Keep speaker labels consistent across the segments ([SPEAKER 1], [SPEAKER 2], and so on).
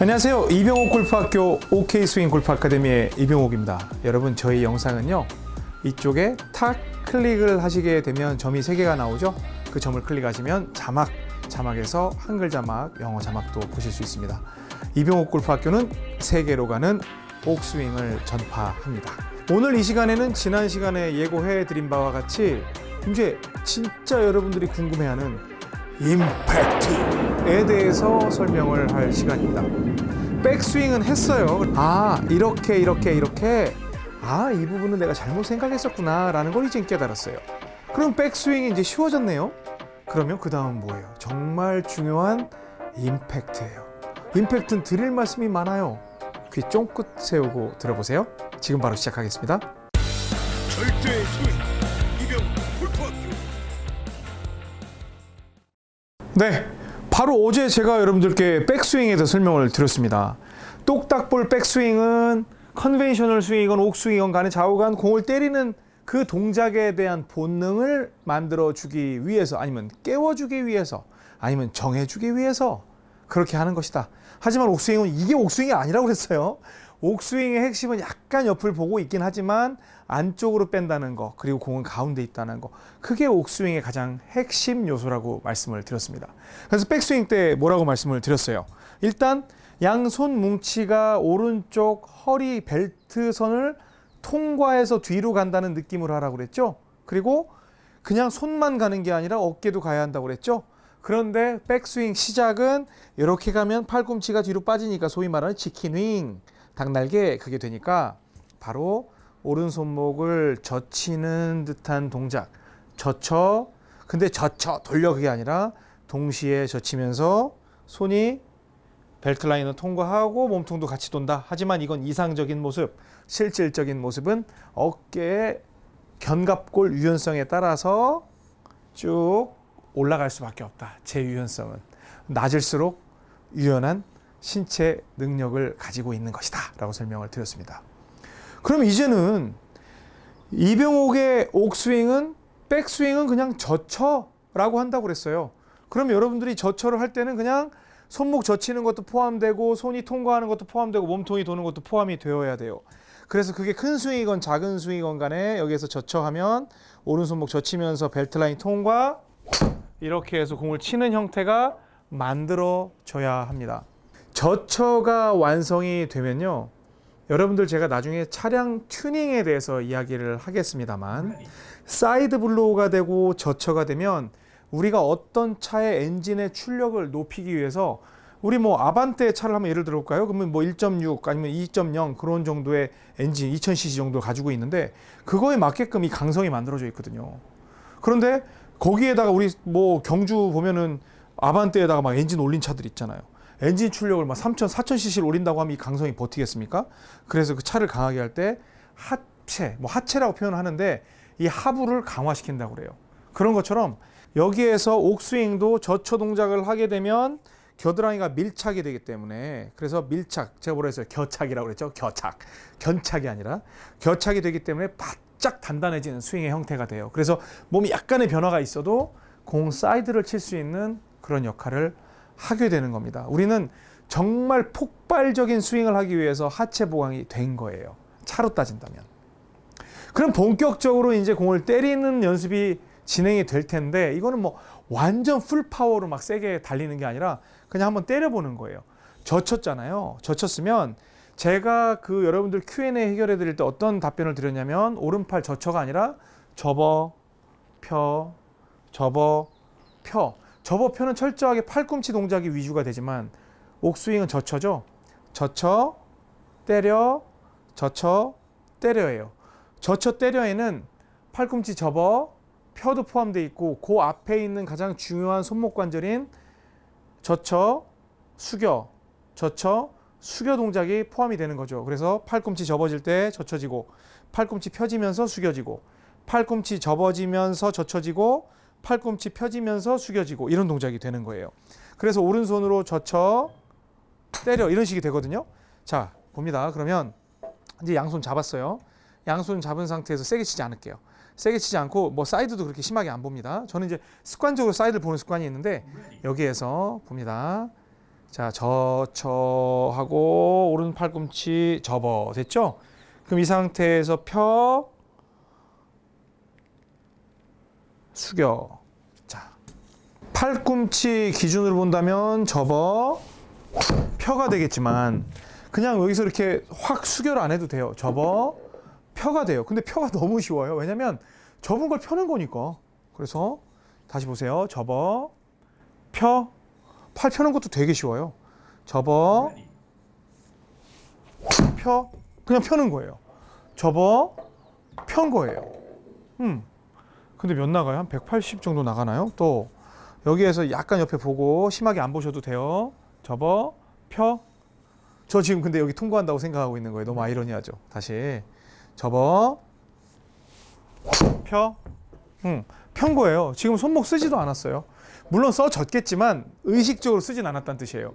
[SPEAKER 1] 안녕하세요. 이병옥 골프학교 OK 스윙 골프 아카데미의 이병옥입니다. 여러분 저희 영상은요. 이쪽에 탁 클릭을 하시게 되면 점이 세 개가 나오죠. 그 점을 클릭하시면 자막, 자막에서 한글 자막, 영어 자막도 보실 수 있습니다. 이병옥 골프학교는 세계로 가는 옥스윙을 전파합니다. 오늘 이 시간에는 지난 시간에 예고해 드린 바와 같이 이제 진짜 여러분들이 궁금해하는 임팩트 에 대해서 설명을 할 시간입니다. 백스윙은 했어요. 아, 이렇게, 이렇게, 이렇게. 아, 이 부분은 내가 잘못 생각했었구나. 라는 걸 이제 깨달았어요. 그럼 백스윙이 이제 쉬워졌네요. 그러면 그 다음 뭐예요? 정말 중요한 임팩트예요. 임팩트는 드릴 말씀이 많아요. 귀 쫑긋 세우고 들어보세요. 지금 바로 시작하겠습니다.
[SPEAKER 2] 절대 소위 이병 골프학교
[SPEAKER 1] 네, 바로 어제 제가 여러분들께 백스윙에 대해서 설명을 드렸습니다. 똑딱볼 백스윙은 conventional 스윙이건 옥스윙이건 간에 좌우간 공을 때리는 그 동작에 대한 본능을 만들어 주기 위해서 아니면 깨워 주기 위해서 아니면 정해 주기 위해서 그렇게 하는 것이다. 하지만 옥스윙은 이게 옥스윙이 아니라고 그랬어요. 옥스윙의 핵심은 약간 옆을 보고 있긴 하지만 안쪽으로 뺀다는 거 그리고 공은 가운데 있다는 거 그게 옥스윙의 가장 핵심 요소라고 말씀을 드렸습니다. 그래서 백스윙 때 뭐라고 말씀을 드렸어요. 일단 양손 뭉치가 오른쪽 허리 벨트 선을 통과해서 뒤로 간다는 느낌으로 하라고 그랬죠. 그리고 그냥 손만 가는 게 아니라 어깨도 가야 한다고 그랬죠. 그런데 백스윙 시작은 이렇게 가면 팔꿈치가 뒤로 빠지니까 소위 말하는 치킨 윙, 닭날개 그게 되니까 바로 오른손목을 젖히는 듯한 동작. 젖혀. 근데 젖혀 돌려 그게 아니라 동시에 젖히면서 손이 벨트 라인을 통과하고 몸통도 같이 돈다. 하지만 이건 이상적인 모습. 실질적인 모습은 어깨의 견갑골 유연성에 따라서 쭉 올라갈 수밖에 없다. 제 유연성은 낮을수록 유연한 신체 능력을 가지고 있는 것이다. 라고 설명을 드렸습니다. 그럼 이제는 이병옥의 옥스윙은 백스윙은 그냥 저쳐라고 한다고 그랬어요. 그럼 여러분들이 저쳐를 할 때는 그냥 손목 젖히는 것도 포함되고 손이 통과하는 것도 포함되고 몸통이 도는 것도 포함이 되어야 돼요. 그래서 그게 큰 스윙이건 작은 스윙이건 간에 여기에서 저쳐하면 오른손목 젖히면서 벨트 라인 통과 이렇게 해서 공을 치는 형태가 만들어져야 합니다. 저쳐가 완성이 되면요. 여러분들 제가 나중에 차량 튜닝에 대해서 이야기를 하겠습니다만 side blow가 되고 저처가 되면 우리가 어떤 차의 엔진의 출력을 높이기 위해서 우리 뭐 아반떼 차를 한번 예를 들어볼까요? 그러면 뭐 1.6 아니면 2.0 그런 정도의 엔진 2000cc 정도 가지고 있는데 그거에 맞게끔 이 강성이 만들어져 있거든요. 그런데 거기에다가 우리 뭐 경주 보면은 아반떼에다가 막 엔진 올린 차들 있잖아요. 엔진 출력을 막 3,000, 4,000cc를 올린다고 하면 이 강성이 버티겠습니까? 그래서 그 차를 강하게 할 때 하체, 뭐 하체라고 표현을 하는데 이 하부를 강화시킨다고 그래요. 그런 것처럼 여기에서 옥스윙도 저처 동작을 하게 되면 겨드랑이가 밀착이 되기 때문에 그래서 밀착 제가 뭐라 했어요 겨착이라고 그랬죠 겨착 견착이 아니라 겨착이 되기 때문에 바짝 단단해지는 스윙의 형태가 돼요 그래서 몸이 약간의 변화가 있어도 공 사이드를 칠 수 있는 그런 역할을 하게 되는 겁니다 우리는 정말 폭발적인 스윙을 하기 위해서 하체 보강이 된 거예요 차로 따진다면 그럼 본격적으로 이제 공을 때리는 연습이 진행이 될 텐데 이거는 뭐 완전 full power로 막 세게 달리는 게 아니라 그냥 한번 때려보는 거예요. 젖혔잖아요. 젖혔으면 제가 그 여러분들 Q&A 해결해 드릴 때 어떤 답변을 드렸냐면 오른팔 젖혀가 아니라 접어, 펴, 접어, 펴. 접어, 펴는 철저하게 팔꿈치 동작이 위주가 되지만 옥스윙은 젖혀죠. 젖혀, 때려, 젖혀, 때려예요. 젖혀, 때려에는 팔꿈치 접어, 펴도 포함되어 있고 그 앞에 있는 가장 중요한 손목 관절인 젖혀, 숙여, 젖혀, 숙여 동작이 포함이 되는 거죠. 그래서 팔꿈치 접어질 때 젖혀지고 팔꿈치 펴지면서 숙여지고 팔꿈치 접어지면서 젖혀지고 팔꿈치 펴지면서 숙여지고 이런 동작이 되는 거예요. 그래서 오른손으로 젖혀 때려 이런 식이 되거든요. 자 봅니다. 그러면 이제 양손 잡았어요. 양손 잡은 상태에서 세게 치지 않을게요. 세게 치지 않고 뭐 사이드도 그렇게 심하게 안 봅니다. 저는 이제 습관적으로 사이드를 보는 습관이 있는데 여기에서 봅니다. 자, 저쳐하고 오른 팔꿈치 접어. 됐죠? 그럼 이 상태에서 펴 숙여. 자. 팔꿈치 기준으로 본다면 접어 펴가 되겠지만 그냥 여기서 이렇게 확 수결 안 해도 돼요. 접어 펴가 돼요. 근데 펴가 너무 쉬워요. 왜냐면 접은 걸 펴는 거니까. 그래서 다시 보세요. 접어 펴. 팔 펴는 것도 되게 쉬워요. 접어 펴. 그냥 펴는 거예요. 접어 편 거예요. 음. 근데 몇 나가요? 한 180 정도 나가나요? 또 여기에서 약간 옆에 보고 심하게 안 보셔도 돼요. 접어 펴. 저 지금 근데 여기 통과한다고 생각하고 있는 거예요. 너무 아이러니하죠. 다시 접어 펴. 응. 편 거예요. 지금 손목 쓰지도 않았어요. 물론 써졌겠지만 의식적으로 쓰진 않았다는 뜻이에요.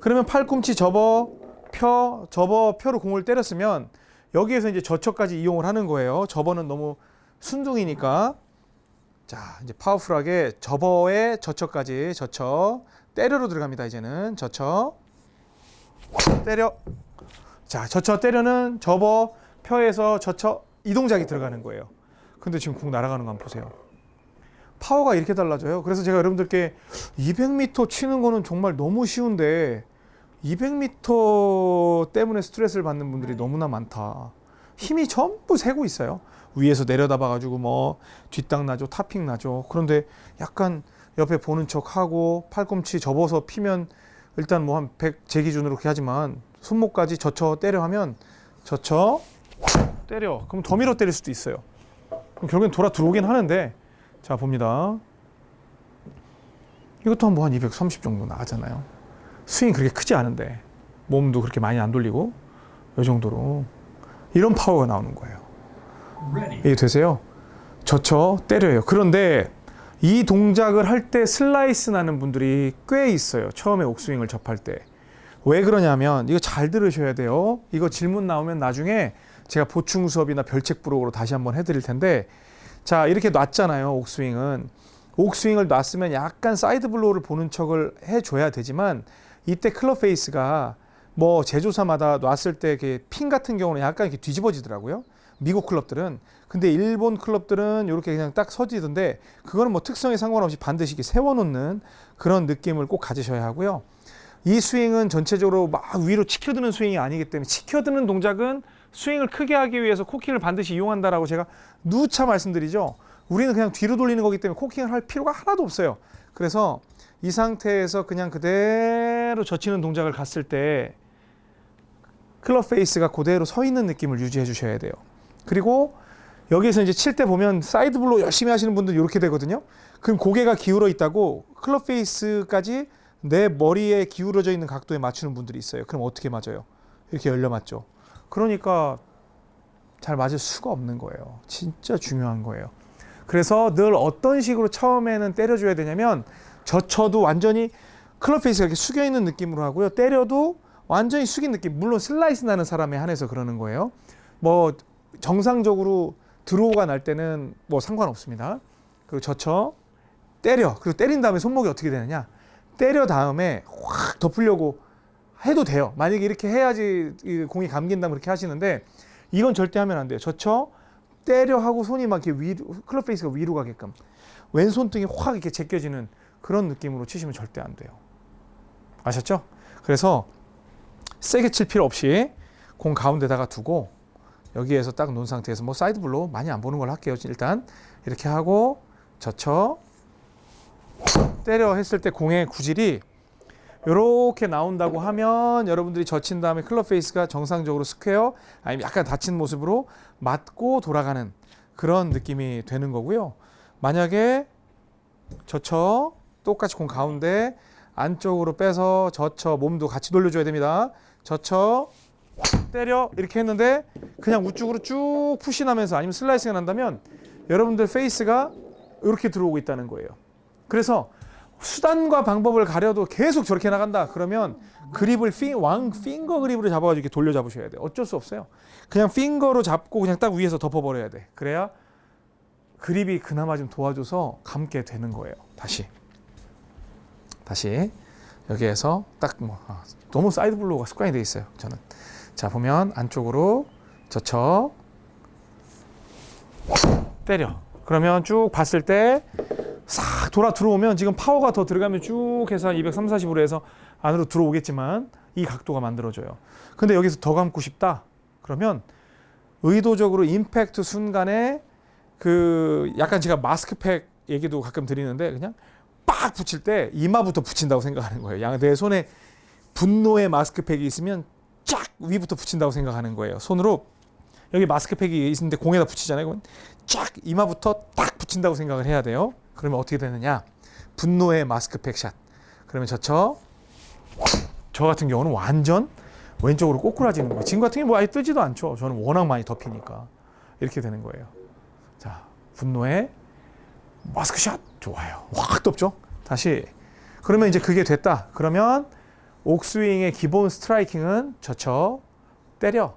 [SPEAKER 1] 그러면 팔꿈치 접어 펴 접어 펴로 공을 때렸으면 여기에서 이제 저쳐까지 이용을 하는 거예요. 접어는 너무 순둥이니까 자 이제 파워풀하게 접어에 저쳐까지 저쳐 때려로 들어갑니다. 이제는 저쳐 때려 자 저쳐 때려는 접어 펴에서 저쳐 이 동작이 들어가는 거예요. 근데 지금 공 날아가는 거 한번 보세요. 파워가 이렇게 달라져요. 그래서 제가 여러분들께 200m 치는 거는 정말 너무 쉬운데 200m 때문에 스트레스를 받는 분들이 너무나 많다. 힘이 전부 새고 있어요. 위에서 내려다 봐 가지고 뭐 뒷땅 나죠, 타핑 나죠. 그런데 약간 옆에 보는 척 하고 팔꿈치 접어서 피면 일단 뭐 한 100 제 기준으로 그렇게 하지만 손목까지 젖혀 때려 하면 젖혀 때려. 그럼 더 밀어 때릴 수도 있어요. 그럼 결국엔 돌아 들어오긴 하는데 자 봅니다. 이것도 한 뭐 한 230 정도 나가잖아요. 스윙이 그렇게 크지 않은데 몸도 그렇게 많이 안 돌리고 이 정도로 이런 파워가 나오는 거예요. 이게 되세요? 젖혀 때려요. 그런데 이 동작을 할 때 슬라이스 나는 분들이 꽤 있어요. 처음에 옥스윙을 접할 때. 왜 그러냐면 이거 잘 들으셔야 돼요. 이거 질문 나오면 나중에 제가 보충 수업이나 별책 부록으로 다시 한번 해드릴 텐데 자 이렇게 놨잖아요. 옥스윙은 옥스윙을 놨으면 약간 side blow를 보는 척을 해줘야 되지만 이때 클럽 페이스가 뭐 제조사마다 놨을 때 PING 같은 경우는 약간 이렇게 뒤집어지더라고요. 미국 클럽들은 근데 일본 클럽들은 이렇게 그냥 딱 서지던데 그거는 뭐 특성에 상관없이 반드시 세워놓는 그런 느낌을 꼭 가지셔야 하고요. 이 스윙은 전체적으로 막 위로 치켜드는 스윙이 아니기 때문에 치켜드는 동작은 스윙을 크게 하기 위해서 코킹을 반드시 이용한다라고 제가 누차 말씀드리죠. 우리는 그냥 뒤로 돌리는 거기 때문에 코킹을 할 필요가 하나도 없어요. 그래서 이 상태에서 그냥 그대로 젖히는 동작을 갔을 때 클럽 페이스가 그대로 서 있는 느낌을 유지해 주셔야 돼요. 그리고 여기에서 이제 칠 때 보면 side blow 열심히 하시는 분들 이렇게 되거든요. 그럼 고개가 기울어 있다고 클럽 페이스까지 내 머리에 기울어져 있는 각도에 맞추는 분들이 있어요. 그럼 어떻게 맞아요? 이렇게 열려 맞죠. 그러니까 잘 맞을 수가 없는 거예요. 진짜 중요한 거예요. 그래서 늘 어떤 식으로 처음에는 때려줘야 되냐면 젖혀도 완전히 클럽 페이스가 이렇게 숙여 있는 느낌으로 하고요. 때려도 완전히 숙인 느낌. 물론 슬라이스 나는 사람에 한해서 그러는 거예요. 뭐 정상적으로 draw가 날 때는 뭐 상관없습니다. 그리고 젖혀 때려. 그리고 때린 다음에 손목이 어떻게 되느냐? 때려 다음에 확 덮으려고 해도 돼요. 만약에 이렇게 해야지 이 공이 감긴다면 그렇게 하시는데 이건 절대 하면 안 돼요. 젖혀 때려 하고 손이 막 이렇게 위로 클럽 페이스가 위로 가게끔 왼손등이 확 이렇게 제껴지는 그런 느낌으로 치시면 절대 안 돼요. 아셨죠? 그래서 세게 칠 필요 없이 공 가운데다가 두고 여기에서 딱 놓은 상태에서 뭐 side blow 많이 안 보는 걸 할게요. 일단 이렇게 하고 젖혀 때려 했을 때 공의 구질이 이렇게 나온다고 하면 여러분들이 젖힌 다음에 클럽 페이스가 정상적으로 square 아니면 약간 닫힌 모습으로 맞고 돌아가는 그런 느낌이 되는 거고요. 만약에 젖혀 똑같이 공 가운데 안쪽으로 빼서 젖혀 몸도 같이 돌려줘야 됩니다. 젖혀 때려 이렇게 했는데 그냥 우측으로 쭉 push하면서 아니면 슬라이스가 난다면 여러분들 페이스가 이렇게 들어오고 있다는 거예요. 그래서 수단과 방법을 가려도 계속 저렇게 나간다. 그러면 그립을 피, 왕 finger grip으로 잡아가지고 이렇게 돌려 잡으셔야 돼요. 어쩔 수 없어요. 그냥 finger로 잡고 그냥 딱 위에서 덮어버려야 돼. 그래야 그립이 그나마 좀 도와줘서 감게 되는 거예요. 다시. 다시. 여기에서 딱뭐 너무 side blow가 습관이 돼 있어요. 저는 자 보면 안쪽으로 젖혀 때려. 그러면 쭉 봤을 때 싹 돌아 들어오면 지금 파워가 더 들어가면 쭉 해서 한 230, 40으로 해서 안으로 들어오겠지만 이 각도가 만들어져요. 근데 여기서 더 감고 싶다. 그러면 의도적으로 임팩트 순간에 그 약간 제가 마스크팩 얘기도 가끔 드리는데 그냥 빡 붙일 때 이마부터 붙인다고 생각하는 거예요. 양 내 손에 분노의 마스크팩이 있으면 쫙 위부터 붙인다고 생각하는 거예요. 손으로 여기 마스크팩이 있는데 공에다 붙이잖아요. 그러면 쫙 이마부터 딱 붙인다고 생각을 해야 돼요. 그러면 어떻게 되느냐? 분노의 마스크팩 샷. 그러면 저쳐 저 같은 경우는 완전 왼쪽으로 꼬꾸라지는 거예요. 지금 같은 경우 뭐 아예 뜨지도 않죠. 저는 워낙 많이 덮이니까 이렇게 되는 거예요. 자, 분노의 마스크 샷 좋아요. 확 덮죠. 다시 그러면 이제 그게 됐다. 그러면 옥스윙의 기본 스트라이킹은 젖혀 때려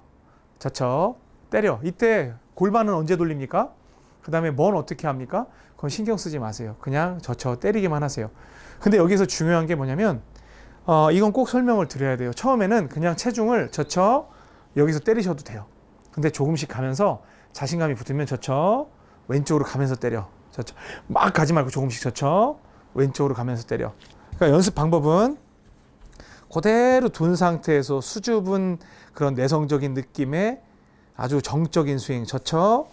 [SPEAKER 1] 젖혀 때려 이때 골반은 언제 돌립니까? 그 다음에 뭔 어떻게 합니까? 그건 신경 쓰지 마세요. 그냥 젖혀 때리기만 하세요. 근데 여기서 중요한 게 뭐냐면 어, 이건 꼭 설명을 드려야 돼요. 처음에는 그냥 체중을 젖혀 여기서 때리셔도 돼요. 근데 조금씩 가면서 자신감이 붙으면 젖혀 왼쪽으로 가면서 때려. 젖혀 막 가지 말고 조금씩 젖혀 왼쪽으로 가면서 때려. 그러니까 연습 방법은 그대로 둔 상태에서 수줍은 그런 내성적인 느낌의 아주 정적인 스윙 젖혀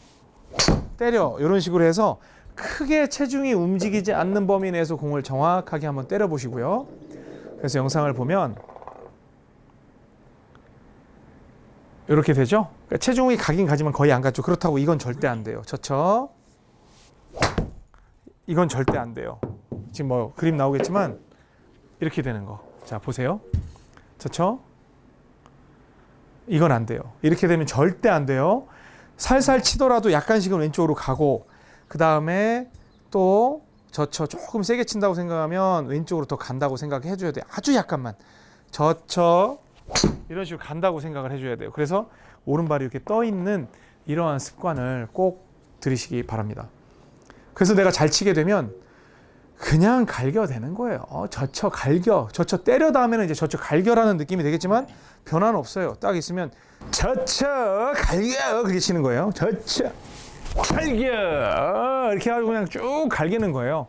[SPEAKER 1] 때려 이런 식으로 해서 크게 체중이 움직이지 않는 범위 내에서 공을 정확하게 한번 때려 보시고요. 그래서 영상을 보면 이렇게 되죠. 그러니까 체중이 가긴 가지만 거의 안 갔죠. 그렇다고 이건 절대 안 돼요. 젖혀 이건 절대 안 돼요. 지금 뭐 그림 나오겠지만 이렇게 되는 거. 자 보세요. 젖혀 이건 안 돼요. 이렇게 되면 절대 안 돼요. 살살 치더라도 약간씩은 왼쪽으로 가고 그 다음에 또 젖혀 조금 세게 친다고 생각하면 왼쪽으로 더 간다고 생각해 줘야 돼요. 아주 약간만 젖혀 이런 식으로 간다고 생각을 해줘야 돼요. 그래서 오른발이 이렇게 떠 있는 이러한 습관을 꼭 들이시기 바랍니다. 그래서 내가 잘 치게 되면 그냥 갈겨 되는 거예요. 어, 젖혀 갈겨, 젖혀 때려 다음에는 이제 젖혀 갈겨라는 느낌이 되겠지만 변화는 없어요. 딱 있으면 젖혀 갈겨 그렇게 치는 거예요. 젖혀 갈겨 어, 이렇게 하고 그냥 쭉 갈기는 거예요.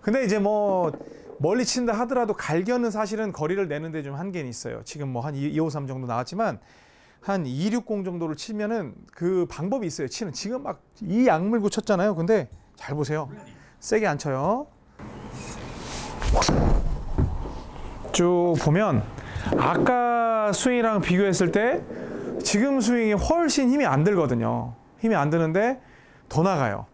[SPEAKER 1] 근데 이제 뭐 멀리 친다 하더라도 갈겨는 사실은 거리를 내는데 좀 한계는 있어요. 지금 뭐 한 253 정도 나왔지만 한 260 정도를 치면은 그 방법이 있어요. 치는 지금 막 이 약물고 쳤잖아요. 근데 잘 보세요. 세게 안 쳐요. 쭉 보면 아까 스윙이랑 비교했을 때 지금 스윙이 훨씬 힘이 안 들거든요. 힘이 안 드는데 더 나가요.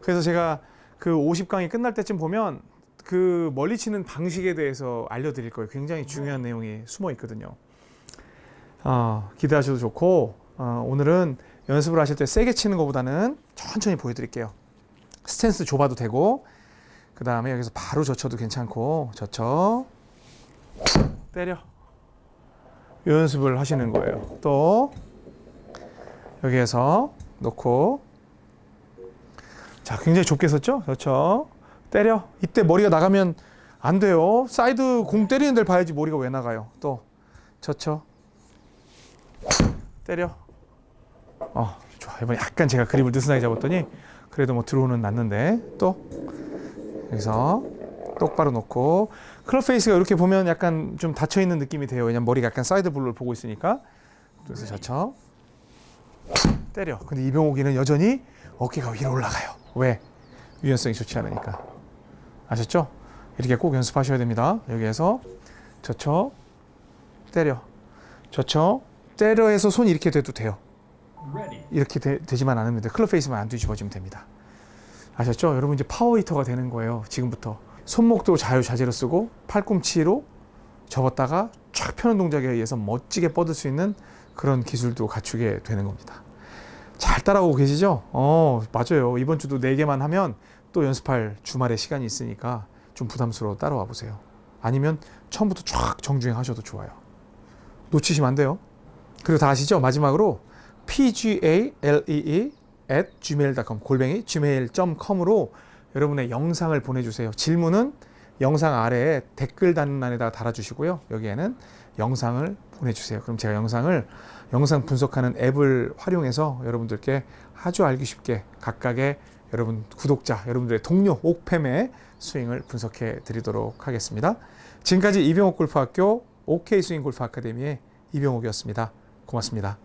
[SPEAKER 1] 그래서 제가 그 50강이 끝날 때쯤 보면 그 멀리 치는 방식에 대해서 알려드릴 거예요. 굉장히 중요한 내용이 숨어 있거든요. 어, 기대하셔도 좋고 어, 오늘은 연습을 하실 때 세게 치는 것보다는 천천히 보여드릴게요. 스탠스 좁아도 되고 그 다음에 여기서 바로 젖혀도 괜찮고 젖혀 때려 이 연습을 하시는 거예요. 또 여기에서 놓고 자 굉장히 좁게 섰죠? 그렇죠. 때려 이때 머리가 나가면 안 돼요. 사이드 공 때리는 데를 봐야지 머리가 왜 나가요. 또 젖혀 때려 어 좋아 이번에 약간 제가 그립을 느슨하게 잡았더니 그래도 뭐 들어오는 났는데 또 여기서 똑바로 놓고 클럽 페이스가 이렇게 보면 약간 좀 닫혀 있는 느낌이 돼요. 왜냐면 머리가 약간 side blow를 보고 있으니까. 그래서 젖혀 때려. 근데 이병옥이는 여전히 어깨가 위로 올라가요. 왜? 유연성이 좋지 않으니까. 아셨죠? 이렇게 꼭 연습하셔야 됩니다. 여기에서 젖혀 때려. 젖혀 때려 해서 손 이렇게 돼도 돼요. 이렇게 되, 지만 않으면 돼요. 클럽 페이스만 안 뒤집어지면 됩니다. 아셨죠? 여러분 이제 파워 히터가 되는 거예요. 지금부터. 손목도 자유자재로 쓰고 팔꿈치로 접었다가 쫙 펴는 동작에 의해서 멋지게 뻗을 수 있는 그런 기술도 갖추게 되는 겁니다. 잘 따라오고 계시죠? 어, 맞아요. 이번 주도 4개만 하면 또 연습할 주말에 시간이 있으니까 좀 부담스러워 따라와 보세요. 아니면 처음부터 쫙 정주행 하셔도 좋아요. 놓치시면 안 돼요. 그리고 다 아시죠? 마지막으로 pgalee at gmail.com 골뱅이 gmail.com으로 여러분의 영상을 보내주세요. 질문은 영상 아래에 댓글 단란에다 달아주시고요. 여기에는 영상을 보내주세요. 그럼 제가 영상을 영상 분석하는 앱을 활용해서 여러분들께 아주 알기 쉽게 각각의 여러분 구독자, 여러분들의 동료 옥팸의 스윙을 분석해 드리도록 하겠습니다. 지금까지 이병옥 골프학교 OK 스윙 골프 아카데미의 이병옥이었습니다. 고맙습니다.